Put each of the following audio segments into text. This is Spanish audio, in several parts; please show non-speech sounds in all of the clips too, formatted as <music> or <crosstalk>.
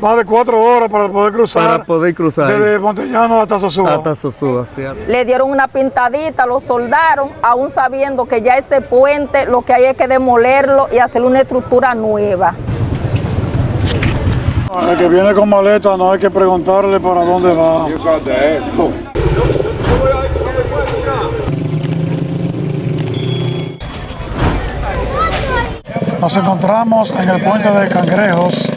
más de cuatro horas para poder cruzar. Para poder cruzar. Desde Montellano hasta Sosúa. Hasta Sosúa, cierto. Le dieron una pintadita, lo soldaron, aún sabiendo que ya ese puente lo que hay es que demolerlo y hacer una estructura nueva. El que viene con maleta no hay que preguntarle para dónde va. Nos encontramos en el puente de Cangrejos,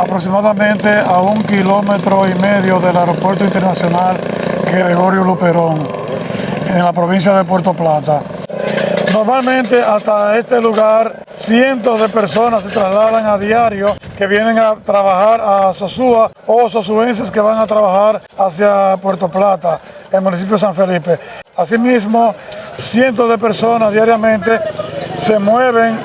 aproximadamente a un kilómetro y medio del aeropuerto internacional Gregorio Luperón, en la provincia de Puerto Plata. Normalmente hasta este lugar cientos de personas se trasladan a diario que vienen a trabajar a Sosúa o sosuenses que van a trabajar hacia Puerto Plata, el municipio de San Felipe. Asimismo, cientos de personas diariamente se mueven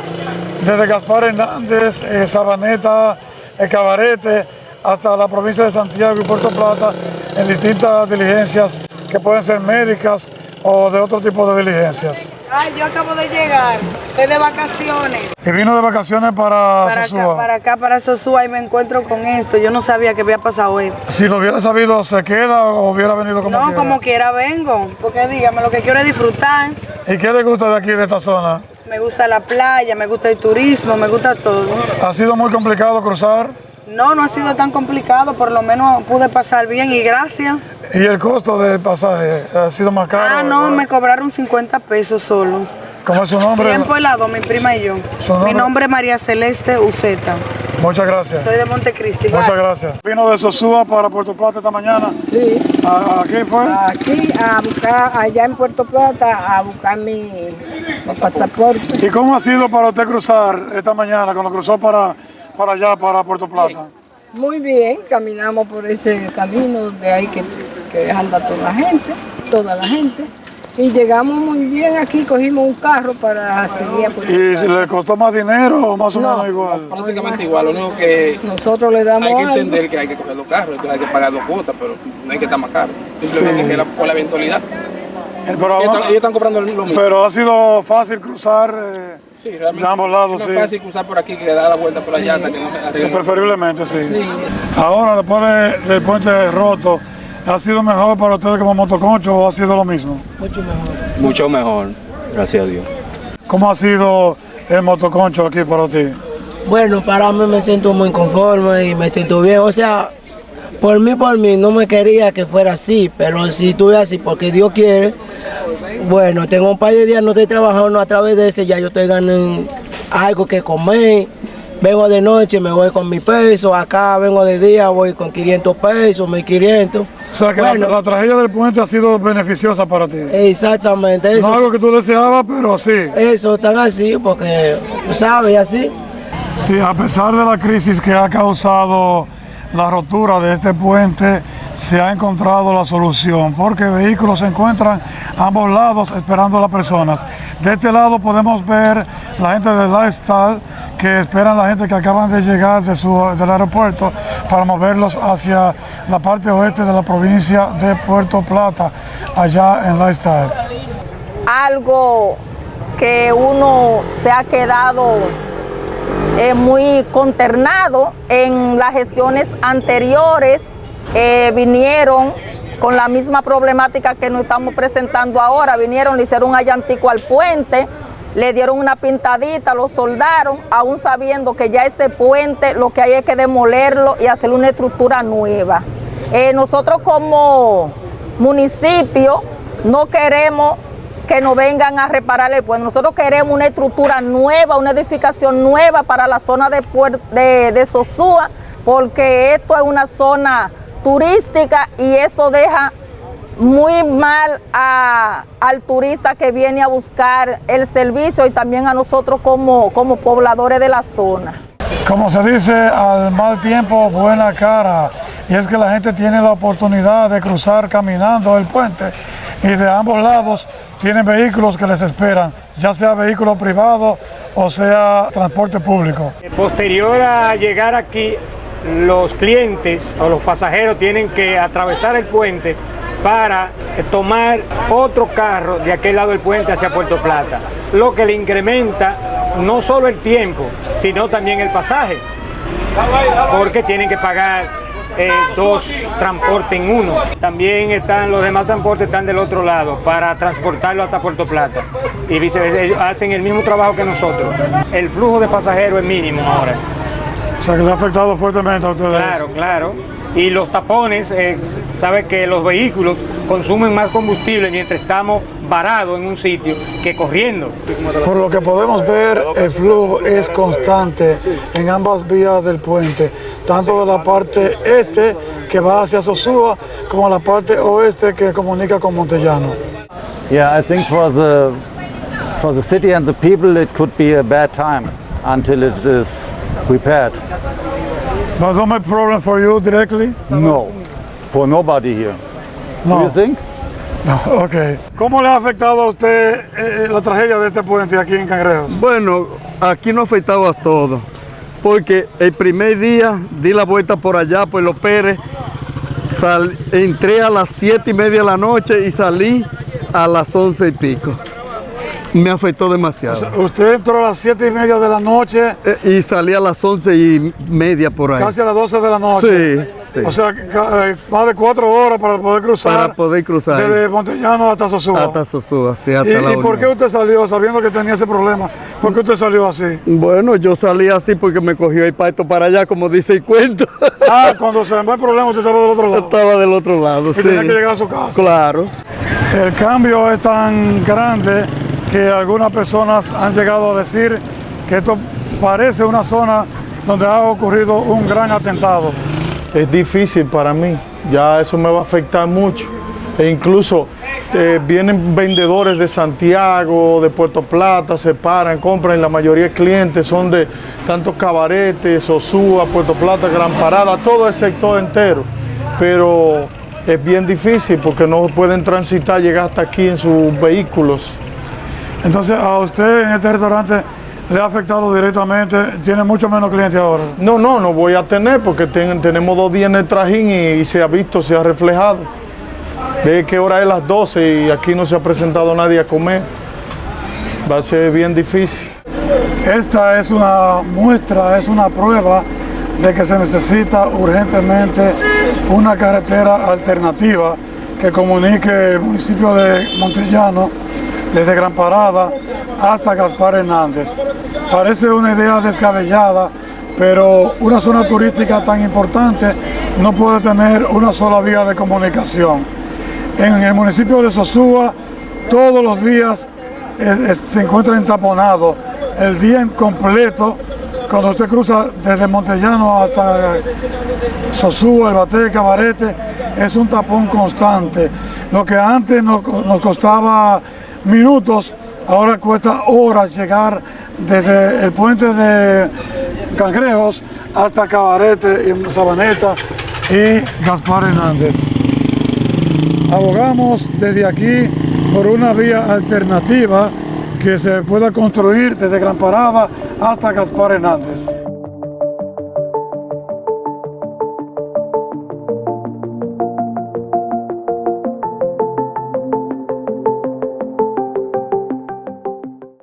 desde Gaspar Hernández, eh, Sabaneta, el Cabarete, hasta la provincia de Santiago y Puerto Plata en distintas diligencias que pueden ser médicas o de otro tipo de diligencias. Ay, yo acabo de llegar, estoy de vacaciones. Y vino de vacaciones para, Para Sosúa. acá, para acá, para Sosúa y me encuentro con esto. Yo no sabía que había pasado esto. Si lo hubiera sabido, ¿se queda o hubiera venido como no, quiera? como quiera vengo, porque dígame, lo que quiero es disfrutar. ¿Y qué le gusta de aquí, de esta zona? Me gusta la playa, me gusta el turismo, me gusta todo. ¿Ha sido muy complicado cruzar? No, no ha sido tan complicado, por lo menos pude pasar bien y gracias. ¿Y el costo del pasaje ha sido más caro? Ah, no, me cobraron 50 pesos solo. ¿Cómo es su nombre? Tiempo helado, mi prima y yo. ¿Su nombre? Mi nombre es María Celeste Uceta. Muchas gracias. Soy de Montecristi. Muchas gracias. Vino de Sosúa para Puerto Plata esta mañana. Sí, ¿A, a qué fue? aquí a buscar, allá en Puerto Plata, a buscar mi, mi pasaporte. ¿Y cómo ha sido para usted cruzar esta mañana cuando cruzó para, para allá, para Puerto Plata? Muy bien, caminamos por ese camino de ahí que, que anda toda la gente, toda la gente. Y llegamos muy bien aquí, cogimos un carro para seguir a Puerto ¿Y le costó más dinero o más o No. menos igual? prácticamente igual, lo único que Nosotros le damos hay que algo. entender que hay que coger dos carros, entonces hay que pagar dos cuotas, pero no hay que estar más caro. Simplemente Sí. que la- por la eventualidad. Eh, Pero, Ellos están, ellos están cobrando lo mismo. pero ha sido fácil cruzar eh, sí, realmente. de ambos lados, no sí. es fácil cruzar por aquí que dar la vuelta por allá hasta que no se preferiblemente sí. Ahora, después de- del puente roto, ¿ha sido mejor para ustedes como motoconcho o ha sido lo mismo? Mucho mejor, gracias a Dios. ¿Cómo ha sido el motoconcho aquí para ti? Bueno, para mí me siento muy conforme y me siento bien. O sea, por mí, por mí, no me quería que fuera así, pero si estuve así porque Dios quiere, bueno, tengo un par de días no estoy trabajando a través de ese, ya yo estoy ganando algo que comer. Vengo de noche, me voy con mi peso, acá vengo de día, voy con 500 pesos, 1500. O sea que la- Bueno. la, tragedia del puente ha sido beneficiosa para ti. Exactamente, No eso. algo que tú deseabas, pero sí. Eso tan así, porque, ¿sabes? Así. Sí, a pesar de la crisis que ha causado la rotura de este puente, se ha encontrado la solución, porque vehículos se encuentran a ambos lados esperando a las personas. De este lado podemos ver la gente de Lifestyle que esperan la gente que acaban de llegar de su, del aeropuerto para moverlos hacia la parte oeste de la provincia de Puerto Plata, allá en Lifestyle. Algo que uno se ha quedado eh, muy consternado en las gestiones anteriores eh, vinieron con la misma problemática que nos estamos presentando ahora, vinieron, le hicieron un allantico al puente, le dieron una pintadita, lo soldaron, aún sabiendo que ya ese puente lo que hay es que demolerlo y hacer una estructura nueva. Eh, nosotros como municipio no queremos que nos vengan a reparar el puente. Nosotros queremos una estructura nueva, una edificación nueva para la zona de, de, de Sosúa, porque esto es una zona turística y eso deja muy mal a- al turista que viene a buscar el servicio y también a nosotros como, como pobladores de la zona. Como se dice, al mal tiempo, buena cara. Y es que la gente tiene la oportunidad de cruzar caminando el puente y de ambos lados tienen vehículos que les esperan, ya sea vehículo privado o sea transporte público. Posterior a llegar aquí, los clientes o los pasajeros tienen que atravesar el puente para eh, tomar otro carro de aquel lado del puente hacia Puerto Plata, lo que le incrementa no solo el tiempo, sino también el pasaje. porque tienen que pagar eh, dos transportes en uno. También están los demás transportes están del otro lado para transportarlo hasta Puerto Plata y viceversa. Ellos hacen el mismo trabajo que nosotros. El flujo de pasajeros es mínimo ahora. O sea que le ha afectado fuertemente a ustedes. Claro, claro. Y los tapones, eh, sabe que los vehículos consumen más combustible mientras estamos varados en un sitio que corriendo. Por lo que podemos ver, el flujo es constante en ambas vías del puente, tanto de la parte este que va hacia Sosúa como la parte oeste que comunica con Montellano. Yeah, I think for the for the city and the people it could be a bad time until it is repaired. But don't make problem for you directly? No, for nobody here. Do No. you think? <laughs> No, ok. ¿Cómo le ha afectado a usted eh, la tragedia de este puente aquí en Cangrejos? Bueno, aquí no afectaba todo, porque el primer día di la vuelta por allá, por Los Pérez, sal- entré a las siete y media de la noche y salí a las once y pico. Me afectó demasiado. Usted entró a las 7 y media de la noche, Eh, y salí a las once y media por ahí. casi a las 12 de la noche. Sí, sí. O sea, eh, más de cuatro horas para poder cruzar. Para poder cruzar. Desde Montellano hasta Sosúa. Hasta Sosúa, sí, hasta ¿Y, la y por qué usted salió sabiendo que tenía ese problema? ¿Por qué usted salió así? Bueno, yo salí así porque me cogió el paito para allá, como dice el cuento. <laughs> Ah, cuando se armó el problema usted estaba del otro lado. Estaba del otro lado, Y sí. tenía que llegar a su casa. Claro. El cambio es tan grande que algunas personas han llegado a decir que esto parece una zona donde ha ocurrido un gran atentado. es difícil para mí, ya eso me va a afectar mucho. E incluso eh, vienen vendedores de Santiago, de Puerto Plata, se paran, compran, la mayoría de clientes son de tantos cabaretes, Sosúa, Puerto Plata, Gran Parada, todo el sector entero. Pero es bien difícil porque no pueden transitar, llegar hasta aquí en sus vehículos. Entonces, a usted en este restaurante le ha afectado directamente, tiene mucho menos clientes ahora. No, no, no voy a tener porque ten- tenemos dos días en el trajín y, y se ha visto, se ha reflejado. Ve que hora es las 12 y aquí no se ha presentado nadie a comer. Va a ser bien difícil. Esta es una muestra, es una prueba de que se necesita urgentemente una carretera alternativa que comunique el municipio de Montellano desde Gran Parada hasta Gaspar Hernández. Parece una idea descabellada, pero una zona turística tan importante no puede tener una sola vía de comunicación. En el municipio de Sosúa, todos los días se encuentra entaponado el día en completo cuando usted cruza desde Montellano hasta Sosúa, el Bate, Cabarete, es un tapón constante. Lo que antes nos costaba minutos, ahora cuesta horas llegar desde el puente de Cangrejos hasta Cabarete y Sabaneta y Gaspar Hernández. Abogamos desde aquí por una vía alternativa que se pueda construir desde Gran Parada hasta Gaspar Hernández.